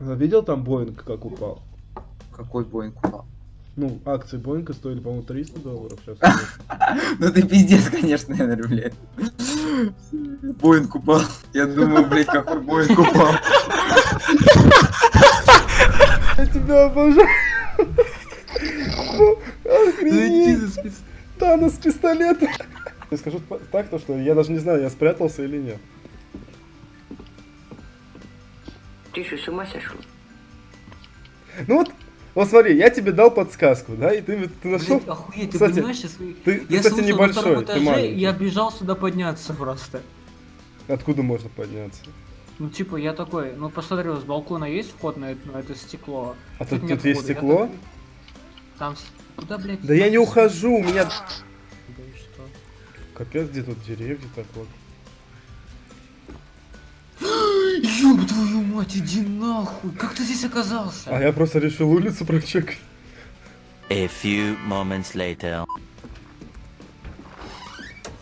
А Видел там Боинг, как упал? Какой Боинг упал? Ну, акции Боинга стоили, по-моему, 300 долларов сейчас. Ну ты пиздец, конечно, Энер, блядь. Боинг упал. Я думаю, блядь, какой Боинг упал. Я тебя обожаю. Охренеть. Танос пистолет. Я скажу так, то что я даже не знаю, я спрятался или нет. Ты что, с ума сошел? Ну вот, вот смотри, я тебе дал подсказку, да, и ты, ты нашел. Блин, охуеть, ты Кстати, понимаешь, сейчас... Ты, ты, Я кстати, слушал на втором небольшой, ты этаже, маленький. я бежал сюда подняться просто. Откуда можно подняться? Ну, типа, я такой, ну, посмотрел, с балкона есть вход на это, на это стекло? А тут, нет тут есть входа, я стекло? такой, Там... Куда, блядь? Да я не ухожу, у меня... Да и что? Капец, где тут деревья так вот. Ёб твою мать, иди нахуй! Как ты здесь оказался? А я просто решил улицу прочекать. A few moments later.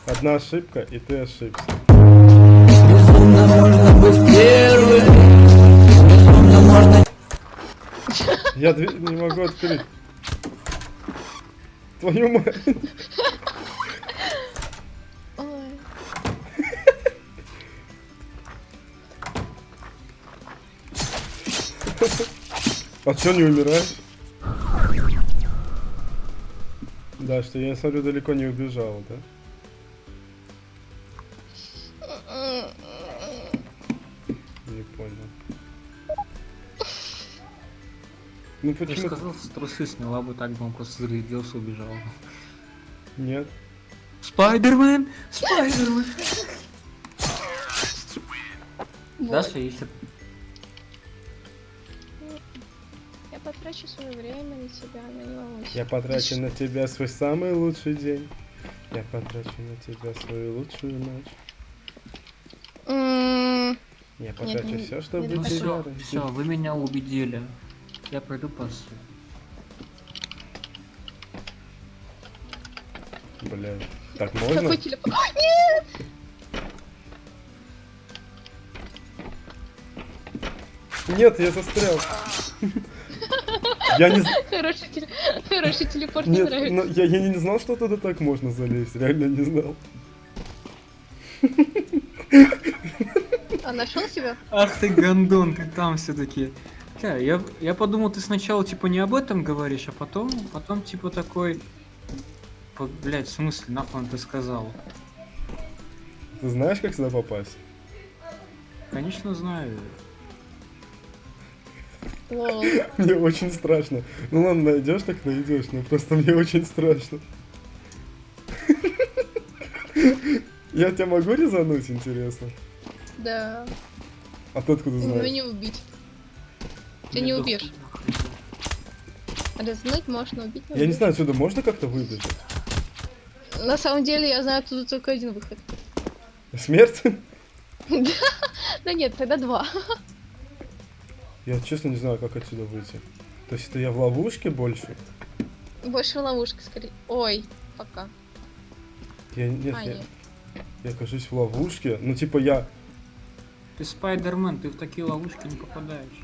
Одна ошибка, и ты ошибся. Я дверь не могу открыть. Твою мать. А чё не умираешь? Да, что я смотрю, далеко не убежал, да? Не понял. Ну Я же почему? сказал, трусы сняла бы так бы он просто зарядился, убежал. Нет. Спайдермен! Спайдермен! Даша ищет. Я потрачу свое время на тебя, но не волнуйся. Я потрачу на тебя свой самый лучший день. Я потрачу на тебя свою лучшую ночь. М, Я потрачу не- все, чтобы не Ну тебя все, растить. все, вы меня убедили. Я пойду пасу. Блядь. Так можно? Какой телефон? Ой, Нет! Нет, я застрял. Я не... Хороший, теле- Хороший телепорт, Нет, нравится. но я, я не знал, что туда так можно залезть. Реально не знал. А нашел себя? Ах ты гандон, ты там все-таки. я, я подумал, ты сначала типа не об этом говоришь, а потом, потом типа такой. По- Блять, в смысле, нахуй ты сказал? Ты знаешь, как сюда попасть? Конечно знаю. Лол. Мне очень страшно. Ну ладно, найдешь, так найдешь, но просто мне очень страшно. Я тебя могу резануть, интересно? Да. А ты откуда знаешь? не убить. Ты не убьешь. хуя. Разнуть можно, убить Я не знаю, отсюда можно как-то выбежать? На самом деле я знаю оттуда только один выход. Смерть? Да нет, тогда два. Я честно не знаю, как отсюда выйти. То есть это я в ловушке больше? Больше ловушка скорее. Ой, пока. Я, нет, А, я, нет. я окажусь в ловушке. Ну типа я... Ты спайдермен, ты в такие ловушки не попадаешь.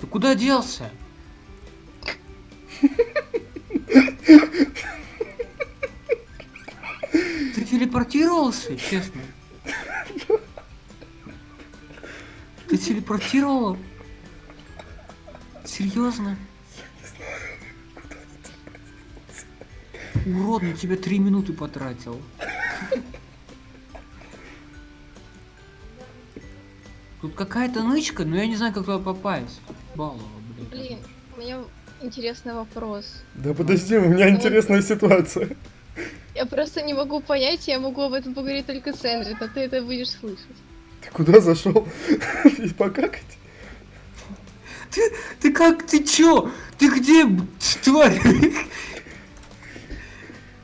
Ты куда делся? Ты телепортировался, честно? Ты телепортировал? Серьезно? Урод, на тебя три минуты потратил. Тут какая-то нычка, но я не знаю, как туда попасть. Балова, блин. Блин, у меня интересный вопрос. Да подожди, у меня интересная ситуация. Я просто не могу понять, я могу об этом поговорить только с Эндрю, но ты это будешь слышать. Ты куда зашел? И покакать? Ты как, ты чё? Ты где, тварь?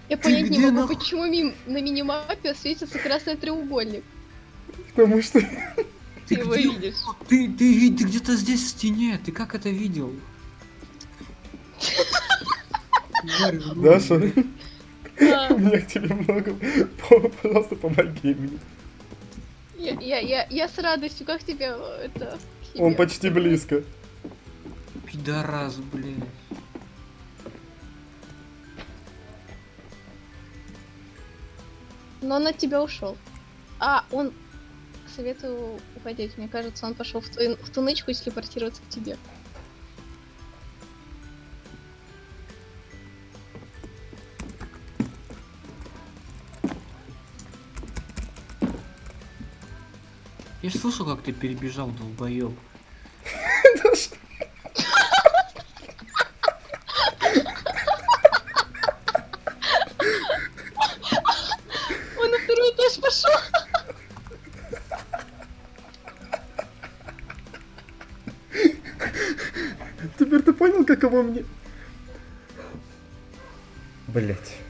Я понять не могу, почему на минимапе светится красный треугольник. Потому что... Ты его где? видишь. Ты, ты, ты где-то здесь в стене, ты как это видел? Даша. А, у меня к тебе много. По- Пожалуйста, помоги мне. Я, я, я, я с радостью, как тебя э, это... к Он почти близко. Пидорас, блядь. Но он от тебя ушел. А, он... Советую уходить. Мне кажется, он пошел в, твою- в ту нычку и телепортироваться к тебе. Я ж слышал, как ты перебежал, долбоёб. Он на второй этаж пошел. Теперь ты понял, каково мне? Блять.